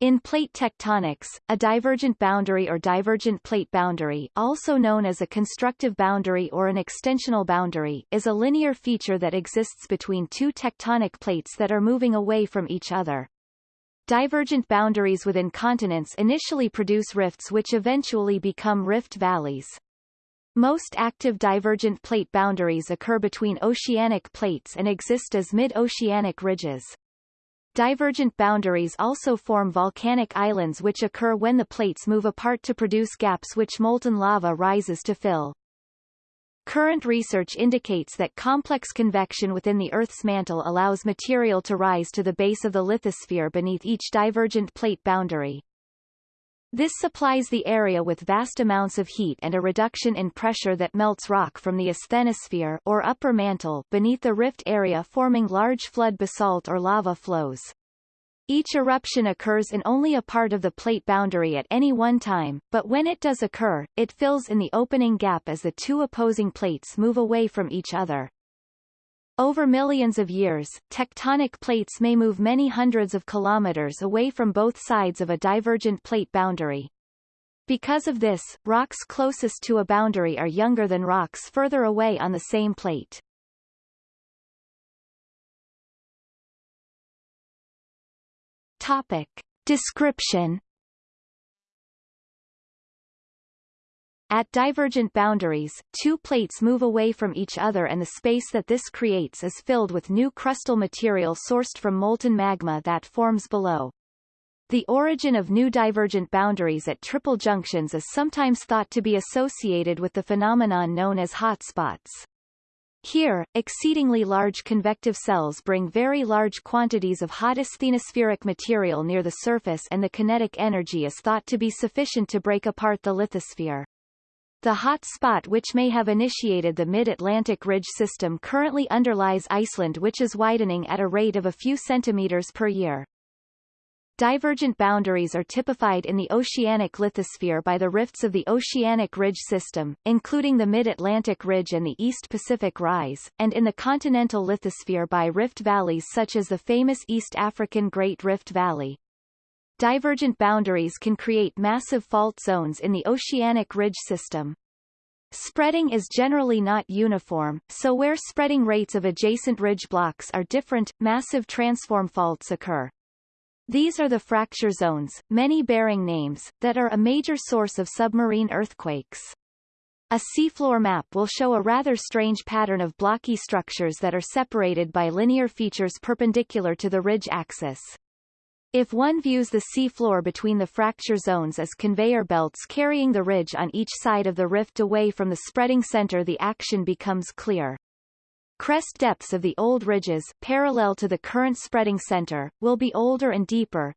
In plate tectonics, a divergent boundary or divergent plate boundary also known as a constructive boundary or an extensional boundary is a linear feature that exists between two tectonic plates that are moving away from each other. Divergent boundaries within continents initially produce rifts which eventually become rift valleys. Most active divergent plate boundaries occur between oceanic plates and exist as mid-oceanic ridges. Divergent boundaries also form volcanic islands which occur when the plates move apart to produce gaps which molten lava rises to fill. Current research indicates that complex convection within the Earth's mantle allows material to rise to the base of the lithosphere beneath each divergent plate boundary. This supplies the area with vast amounts of heat and a reduction in pressure that melts rock from the asthenosphere or upper mantle beneath the rift area forming large flood basalt or lava flows. Each eruption occurs in only a part of the plate boundary at any one time, but when it does occur, it fills in the opening gap as the two opposing plates move away from each other. Over millions of years, tectonic plates may move many hundreds of kilometers away from both sides of a divergent plate boundary. Because of this, rocks closest to a boundary are younger than rocks further away on the same plate. Topic. Description At divergent boundaries, two plates move away from each other and the space that this creates is filled with new crustal material sourced from molten magma that forms below. The origin of new divergent boundaries at triple junctions is sometimes thought to be associated with the phenomenon known as hotspots. Here, exceedingly large convective cells bring very large quantities of hot asthenospheric material near the surface and the kinetic energy is thought to be sufficient to break apart the lithosphere. The hot spot which may have initiated the mid-Atlantic ridge system currently underlies Iceland which is widening at a rate of a few centimeters per year. Divergent boundaries are typified in the oceanic lithosphere by the rifts of the oceanic ridge system, including the Mid-Atlantic Ridge and the East Pacific Rise, and in the continental lithosphere by rift valleys such as the famous East African Great Rift Valley. Divergent boundaries can create massive fault zones in the oceanic ridge system. Spreading is generally not uniform, so where spreading rates of adjacent ridge blocks are different, massive transform faults occur. These are the fracture zones, many bearing names, that are a major source of submarine earthquakes. A seafloor map will show a rather strange pattern of blocky structures that are separated by linear features perpendicular to the ridge axis. If one views the seafloor between the fracture zones as conveyor belts carrying the ridge on each side of the rift away from the spreading center the action becomes clear. Crest depths of the old ridges, parallel to the current spreading center, will be older and deeper.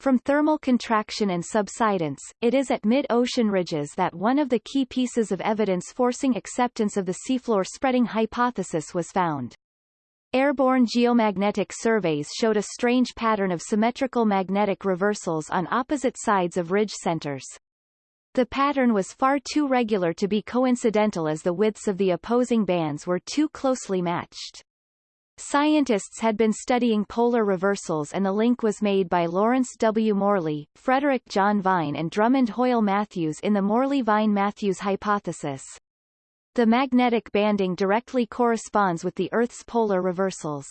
From thermal contraction and subsidence, it is at mid-ocean ridges that one of the key pieces of evidence forcing acceptance of the seafloor spreading hypothesis was found. Airborne geomagnetic surveys showed a strange pattern of symmetrical magnetic reversals on opposite sides of ridge centers. The pattern was far too regular to be coincidental as the widths of the opposing bands were too closely matched. Scientists had been studying polar reversals and the link was made by Lawrence W. Morley, Frederick John Vine and Drummond Hoyle Matthews in the Morley-Vine-Matthews hypothesis. The magnetic banding directly corresponds with the Earth's polar reversals.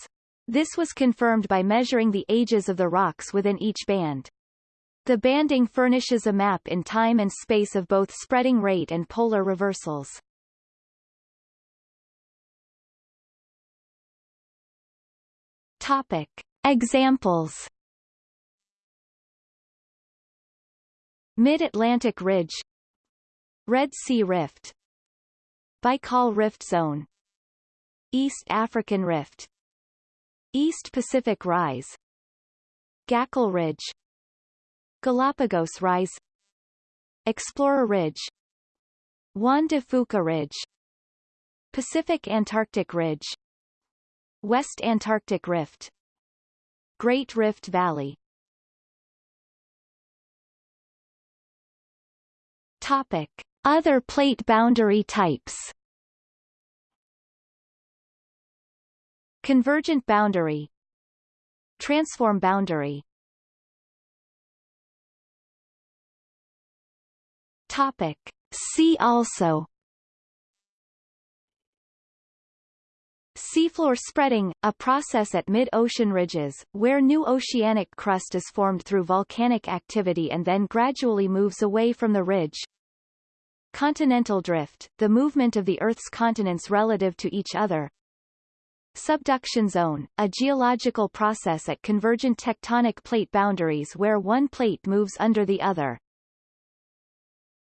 This was confirmed by measuring the ages of the rocks within each band. The banding furnishes a map in time and space of both spreading rate and polar reversals. Topic. Examples Mid-Atlantic Ridge Red Sea Rift Baikal Rift Zone East African Rift East Pacific Rise Gakkel Ridge Galapagos Rise Explorer Ridge Juan de Fuca Ridge Pacific Antarctic Ridge West Antarctic Rift Great Rift Valley. Topic. Other plate boundary types. Convergent boundary. Transform boundary Topic. See also Seafloor spreading, a process at mid-ocean ridges, where new oceanic crust is formed through volcanic activity and then gradually moves away from the ridge. Continental drift, the movement of the Earth's continents relative to each other. Subduction zone, a geological process at convergent tectonic plate boundaries where one plate moves under the other.